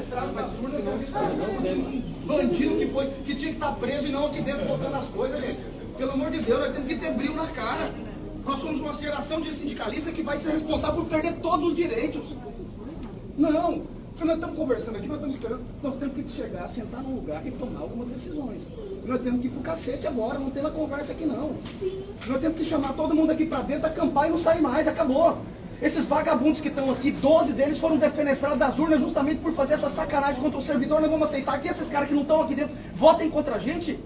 defenestrado nas urnas, bandido que foi, que tinha que estar preso e não aqui dentro botando as coisas, gente. Pelo amor de Deus, nós temos que ter brilho na cara. Nós somos uma geração de sindicalistas que vai ser responsável por perder todos os direitos. Não, quando nós estamos conversando aqui, nós estamos esperando, nós temos que chegar, sentar num lugar e tomar algumas decisões. Nós temos que ir pro cacete agora, não tem uma conversa aqui não. Sim. Nós temos que chamar todo mundo aqui pra dentro, acampar e não sair mais, acabou. Esses vagabundos que estão aqui, 12 deles foram defenestrados das urnas justamente por fazer essa sacanagem contra o servidor. Nós vamos aceitar que esses caras que não estão aqui dentro votem contra a gente?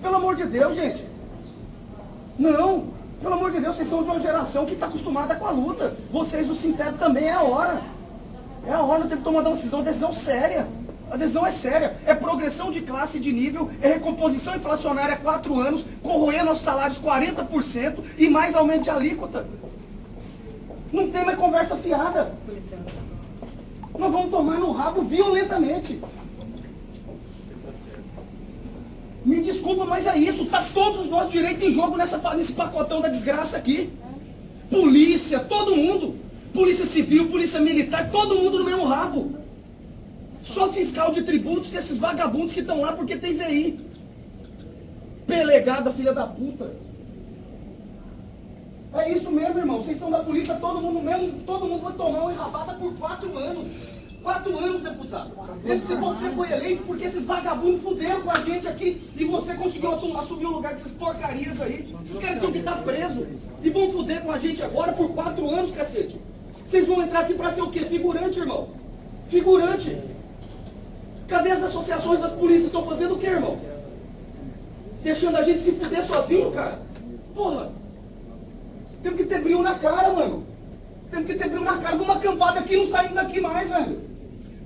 Pelo amor de Deus, gente. Não. Pelo amor de Deus, vocês são de uma geração que está acostumada com a luta. Vocês, o Sintep, também é a hora. É a hora, nós temos que tomar uma decisão, uma decisão séria. A decisão é séria. É progressão de classe de nível, é recomposição inflacionária há quatro anos, corroer nossos salários 40% e mais aumento de alíquota. Não tem mais conversa fiada. Com licença. Nós vamos tomar no rabo violentamente. Me desculpa, mas é isso. Tá todos os nossos direitos em jogo nessa, nesse pacotão da desgraça aqui. Polícia, todo mundo. Polícia civil, polícia militar, todo mundo no mesmo rabo. Só fiscal de tributos e esses vagabundos que estão lá porque tem VI. Pelegada, filha da puta. É isso mesmo, irmão. Vocês são da polícia, todo mundo mesmo, todo mundo vai tomar uma enrabada por quatro anos. Quatro anos, deputado. Se você foi eleito porque esses vagabundos fuderam com a gente aqui e você conseguiu assumir o lugar dessas porcarias aí. Esses caras tinham que estar presos. E vão fuder com a gente agora por quatro anos, cacete. Vocês vão entrar aqui pra ser o quê? Figurante, irmão. Figurante. Cadê as associações das polícias? Estão fazendo o quê, irmão? Deixando a gente se fuder sozinho, cara? Porra. Temos que ter brilho na cara, mano. Temos que ter brilho na cara. Vamos acampar daqui e não saímos daqui mais, velho.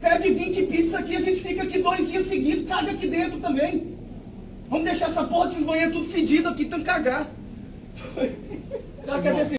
Pede 20 pizzas aqui, a gente fica aqui dois dias seguidos, caga aqui dentro também. Vamos deixar essa porra desses banheiros tudo fedido aqui, tão cagar. É desse